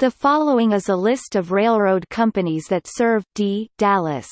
The following is a list of railroad companies that serve D. Dallas.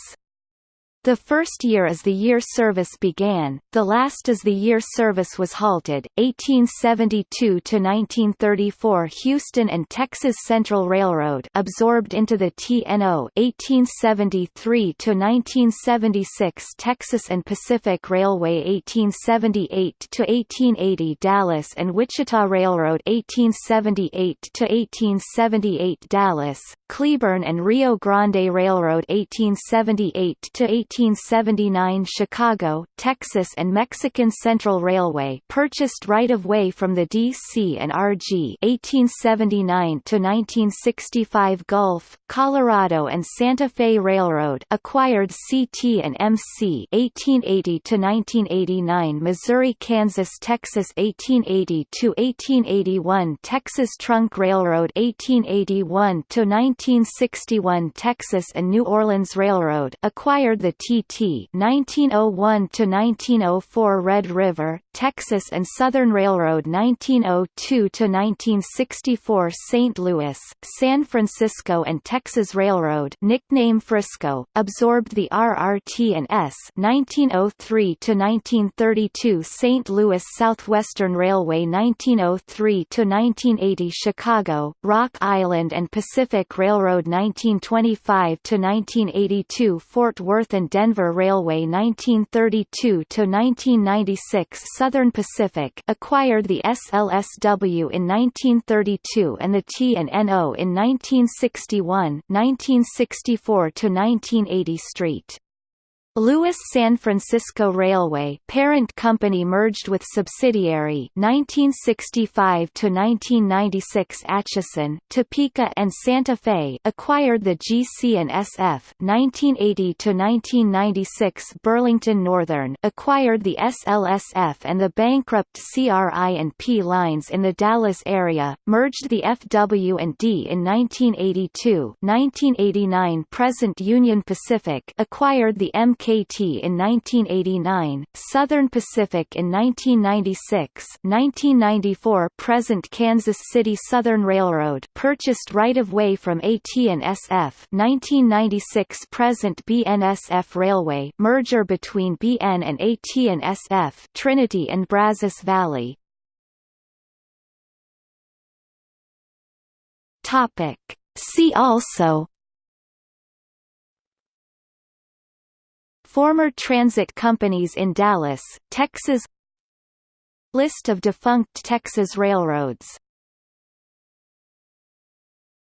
The first year is the year service began, the last is the year service was halted. 1872 to 1934 Houston and Texas Central Railroad absorbed into the TNO. 1873 to 1976 Texas and Pacific Railway 1878 to 1880 Dallas and Wichita Railroad 1878 to 1878 Dallas, Cleburne and Rio Grande Railroad 1878 to 1879 Chicago, Texas and Mexican Central Railway purchased right-of-way from the D.C. and R.G. 1879 to 1965 Gulf, Colorado and Santa Fe Railroad acquired C.T. and M.C. 1880 to 1989 Missouri Kansas Texas 1880 to 1881 Texas Trunk Railroad 1881 to 1961 Texas and New Orleans Railroad acquired the TT 1901 to 1904 Red River, Texas and Southern Railroad 1902 to 1964 St. Louis, San Francisco and Texas Railroad nickname Frisco absorbed the RRT and S 1903 to 1932 St. Louis Southwestern Railway 1903 to 1980 Chicago, Rock Island and Pacific Railroad 1925 to 1982 Fort Worth and Denver Railway 1932 to 1996 Southern Pacific acquired the SLSW in 1932 and the T&NO in 1961 1964 to 1980 Street. Louis San Francisco Railway parent company merged with subsidiary 1965 to 1996 Atchison, Topeka and Santa Fe acquired the GC and SF 1980 to 1996 Burlington Northern acquired the SLSF and the bankrupt CRI and P lines in the Dallas area merged the FW and D in 1982 1989 present Union Pacific acquired the MK KT in 1989, Southern Pacific in 1996 1994 present Kansas City Southern Railroad purchased right-of-way from AT&SF 1996 present BNSF Railway merger between BN and AT&SF Trinity and Brazos Valley Topic. See also Former transit companies in Dallas, Texas. List of defunct Texas railroads